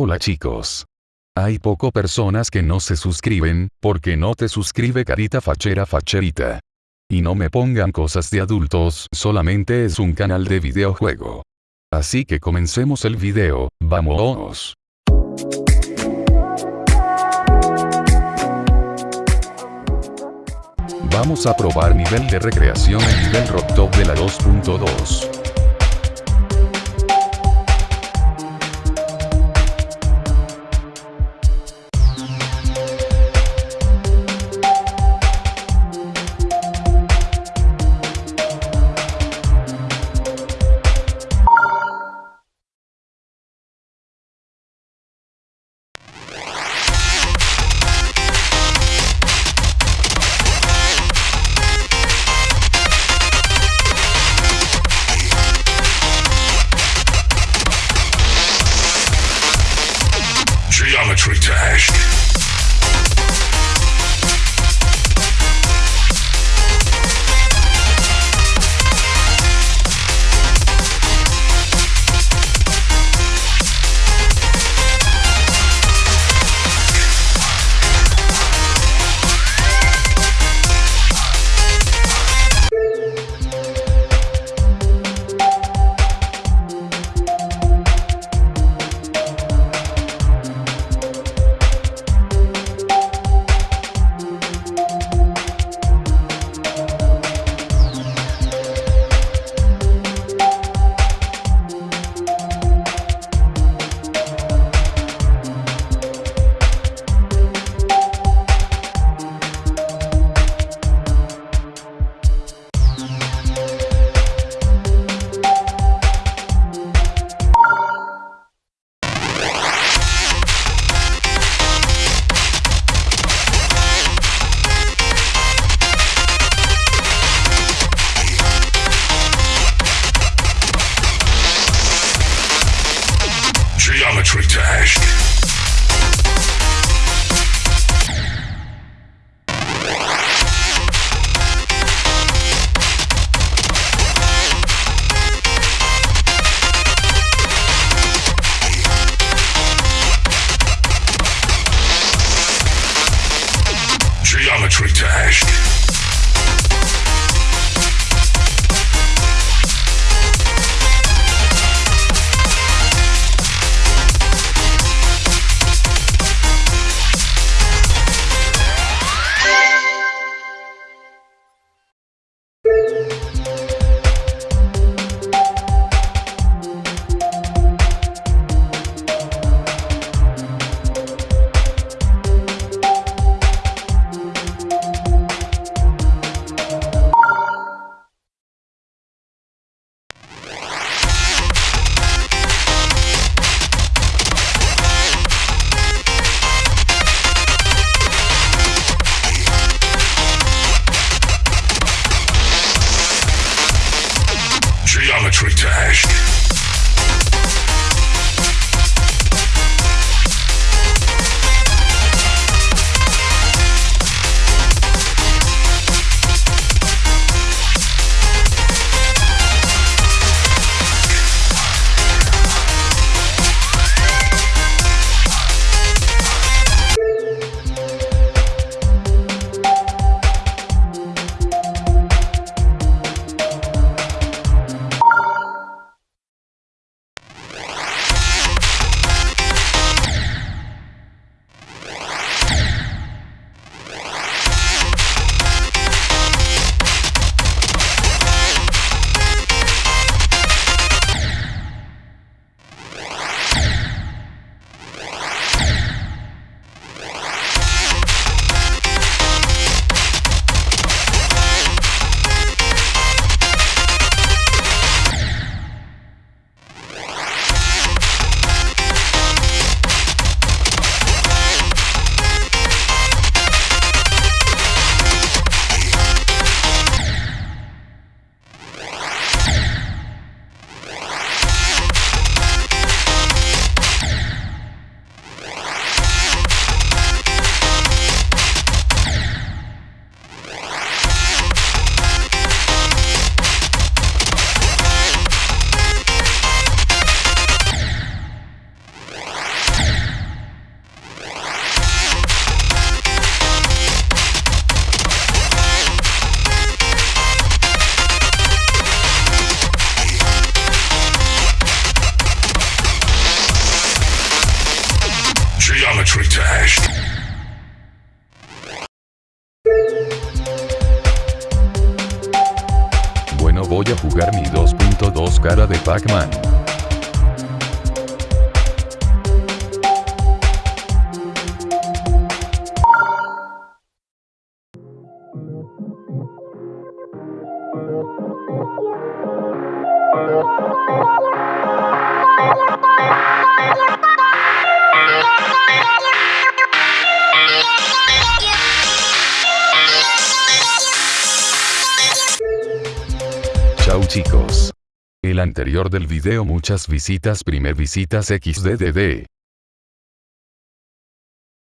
Hola chicos. Hay poco personas que no se suscriben, porque no te suscribe carita fachera facherita. Y no me pongan cosas de adultos, solamente es un canal de videojuego. Así que comencemos el video, vamos. Vamos a probar nivel de recreación en nivel Top de la 2.2. voy a jugar mi 2.2 cara de Pac-Man. Chau chicos. El anterior del video muchas visitas primer visitas XDDD.